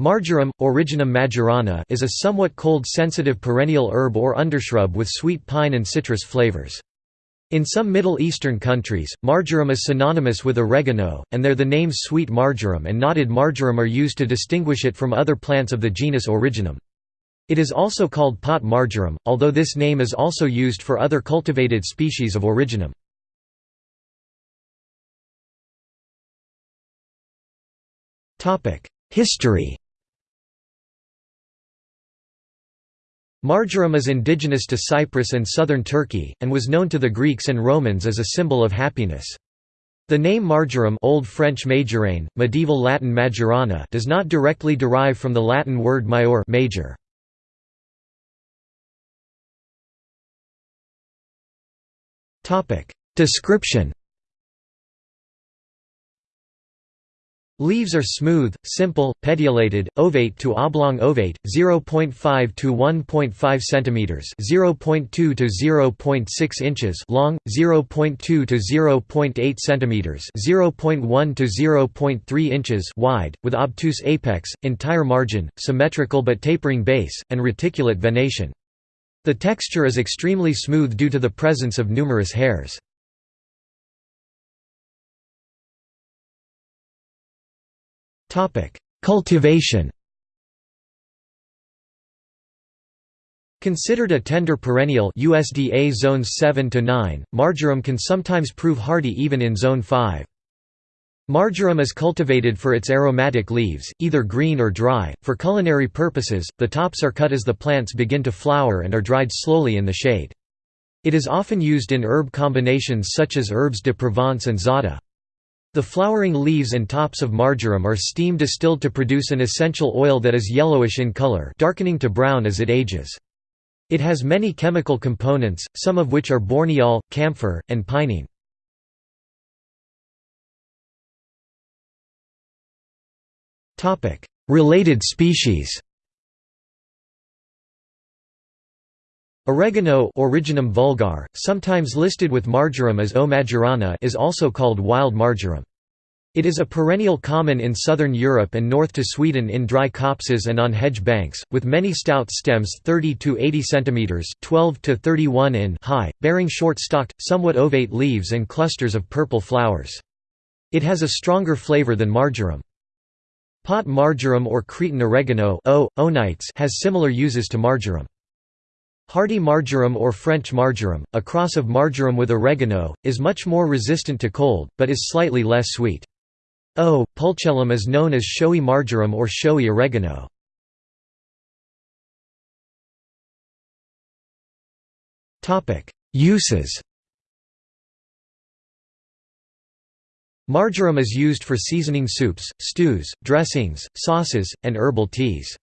Marjoram, Origanum majorana is a somewhat cold-sensitive perennial herb or undershrub with sweet pine and citrus flavors. In some Middle Eastern countries, marjoram is synonymous with oregano, and there the names sweet marjoram and knotted marjoram are used to distinguish it from other plants of the genus Origanum. It is also called pot marjoram, although this name is also used for other cultivated species of Origanum. History Marjoram is indigenous to Cyprus and southern Turkey, and was known to the Greeks and Romans as a symbol of happiness. The name marjoram Old French majorane, medieval Latin majorana does not directly derive from the Latin word maior major. Description Leaves are smooth, simple, petiolated, ovate to oblong ovate, 0.5 to 1.5 centimeters, 0.2 to 0.6 inches long, 0.2 to 0.8 centimeters, 0.1 to 0.3 inches wide, with obtuse apex, entire margin, symmetrical but tapering base, and reticulate venation. The texture is extremely smooth due to the presence of numerous hairs. Cultivation Considered a tender perennial USDA zones 7 to 9, marjoram can sometimes prove hardy even in zone 5. Marjoram is cultivated for its aromatic leaves, either green or dry. For culinary purposes, the tops are cut as the plants begin to flower and are dried slowly in the shade. It is often used in herb combinations such as herbes de Provence and za'atar. The flowering leaves and tops of marjoram are steam distilled to produce an essential oil that is yellowish in color darkening to brown as it ages. It has many chemical components, some of which are borneol, camphor, and pinene. Related species Oregano Origanum vulgar, sometimes listed with marjoram as O. majorana is also called wild marjoram. It is a perennial common in southern Europe and north to Sweden in dry copses and on hedge banks, with many stout stems 30 to 80 cm 12 to 31 in high, bearing short-stalked, somewhat ovate leaves and clusters of purple flowers. It has a stronger flavor than marjoram. Pot marjoram or Cretan oregano o, onites has similar uses to marjoram. Hardy marjoram or French marjoram, a cross of marjoram with oregano, is much more resistant to cold, but is slightly less sweet. Oh, o. pulchellum is known as showy marjoram or showy oregano. Uses Marjoram is used for seasoning soups, stews, dressings, sauces, and herbal teas.